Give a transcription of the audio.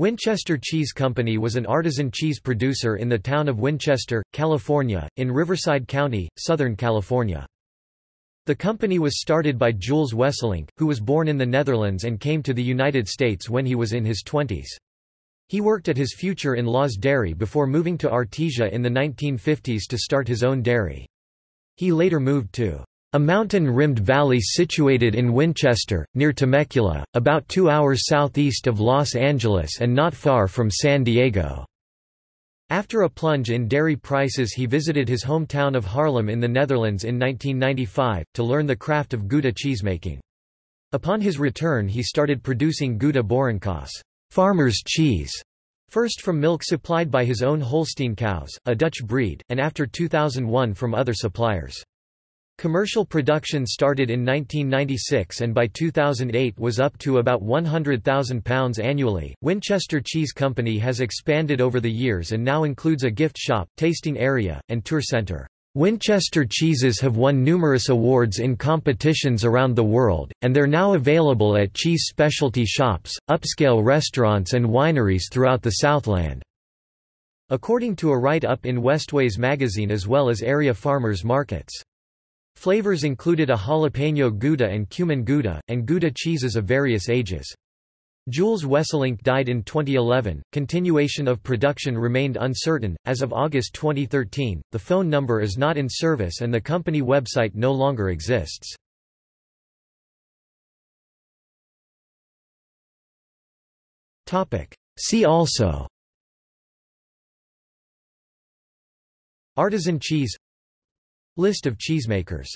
Winchester Cheese Company was an artisan cheese producer in the town of Winchester, California, in Riverside County, Southern California. The company was started by Jules Wesselink, who was born in the Netherlands and came to the United States when he was in his twenties. He worked at his future-in-law's dairy before moving to Artesia in the 1950s to start his own dairy. He later moved to a mountain-rimmed valley situated in Winchester, near Temecula, about two hours southeast of Los Angeles and not far from San Diego. After a plunge in dairy prices he visited his hometown of Haarlem in the Netherlands in 1995, to learn the craft of Gouda cheesemaking. Upon his return he started producing Gouda Boerenkaas farmer's cheese, first from milk supplied by his own Holstein cows, a Dutch breed, and after 2001 from other suppliers. Commercial production started in 1996 and by 2008 was up to about 100,000 pounds annually. Winchester Cheese Company has expanded over the years and now includes a gift shop, tasting area, and tour center. Winchester cheeses have won numerous awards in competitions around the world, and they're now available at cheese specialty shops, upscale restaurants and wineries throughout the Southland. According to a write-up in Westways magazine as well as area farmers markets. Flavors included a jalapeno Gouda and cumin Gouda, and Gouda cheeses of various ages. Jules Wesselink died in 2011. Continuation of production remained uncertain. As of August 2013, the phone number is not in service and the company website no longer exists. Topic: See also Artisan cheese List of cheesemakers